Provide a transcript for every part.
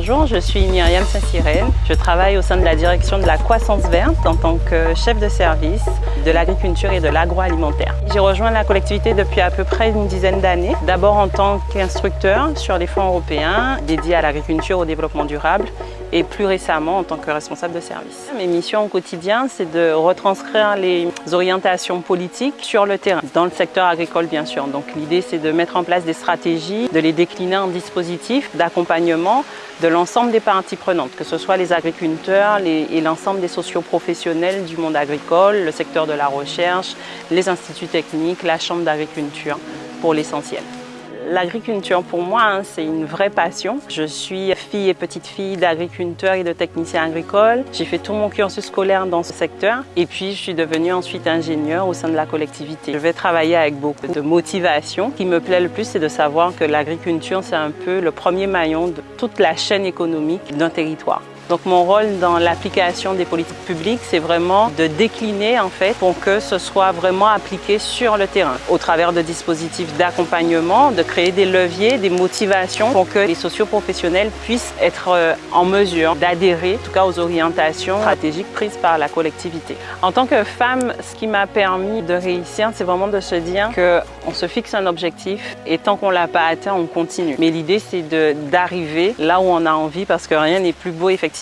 Bonjour, je suis Myriam Saint-Sirène. Je travaille au sein de la direction de la croissance verte en tant que chef de service de l'agriculture et de l'agroalimentaire. J'ai rejoint la collectivité depuis à peu près une dizaine d'années. D'abord en tant qu'instructeur sur les fonds européens dédiés à l'agriculture au développement durable et plus récemment en tant que responsable de service. Mes missions au quotidien, c'est de retranscrire les orientations politiques sur le terrain, dans le secteur agricole bien sûr. Donc l'idée c'est de mettre en place des stratégies, de les décliner en dispositifs d'accompagnement de l'ensemble des parties prenantes, que ce soit les agriculteurs et l'ensemble des socioprofessionnels du monde agricole, le secteur de la recherche, les instituts techniques, la chambre d'agriculture pour l'essentiel. L'agriculture pour moi, hein, c'est une vraie passion. Je suis fille et petite fille d'agriculteurs et de techniciens agricoles. J'ai fait tout mon cursus scolaire dans ce secteur et puis je suis devenue ensuite ingénieure au sein de la collectivité. Je vais travailler avec beaucoup de motivation. Ce qui me plaît le plus, c'est de savoir que l'agriculture, c'est un peu le premier maillon de toute la chaîne économique d'un territoire. Donc mon rôle dans l'application des politiques publiques, c'est vraiment de décliner en fait pour que ce soit vraiment appliqué sur le terrain au travers de dispositifs d'accompagnement, de créer des leviers, des motivations pour que les socioprofessionnels puissent être euh, en mesure d'adhérer en tout cas aux orientations stratégiques prises par la collectivité. En tant que femme, ce qui m'a permis de réussir, c'est vraiment de se dire qu'on se fixe un objectif et tant qu'on ne l'a pas atteint, on continue. Mais l'idée, c'est d'arriver là où on a envie parce que rien n'est plus beau effectivement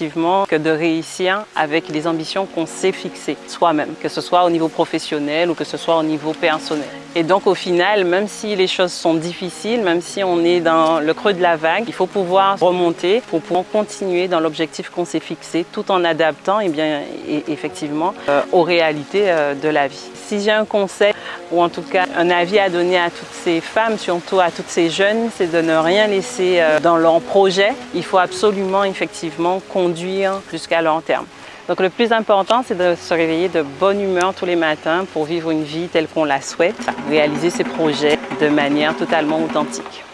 que de réussir avec les ambitions qu'on s'est fixées soi-même, que ce soit au niveau professionnel ou que ce soit au niveau personnel. Et donc au final, même si les choses sont difficiles, même si on est dans le creux de la vague, il faut pouvoir remonter pour pouvoir continuer dans l'objectif qu'on s'est fixé tout en adaptant eh bien, effectivement euh, aux réalités euh, de la vie. Si j'ai un conseil ou en tout cas un avis à donner à toutes ces femmes, surtout à toutes ces jeunes, c'est de ne rien laisser euh, dans leur projet. Il faut absolument effectivement conduire jusqu'à long terme. Donc le plus important, c'est de se réveiller de bonne humeur tous les matins pour vivre une vie telle qu'on la souhaite, réaliser ses projets de manière totalement authentique.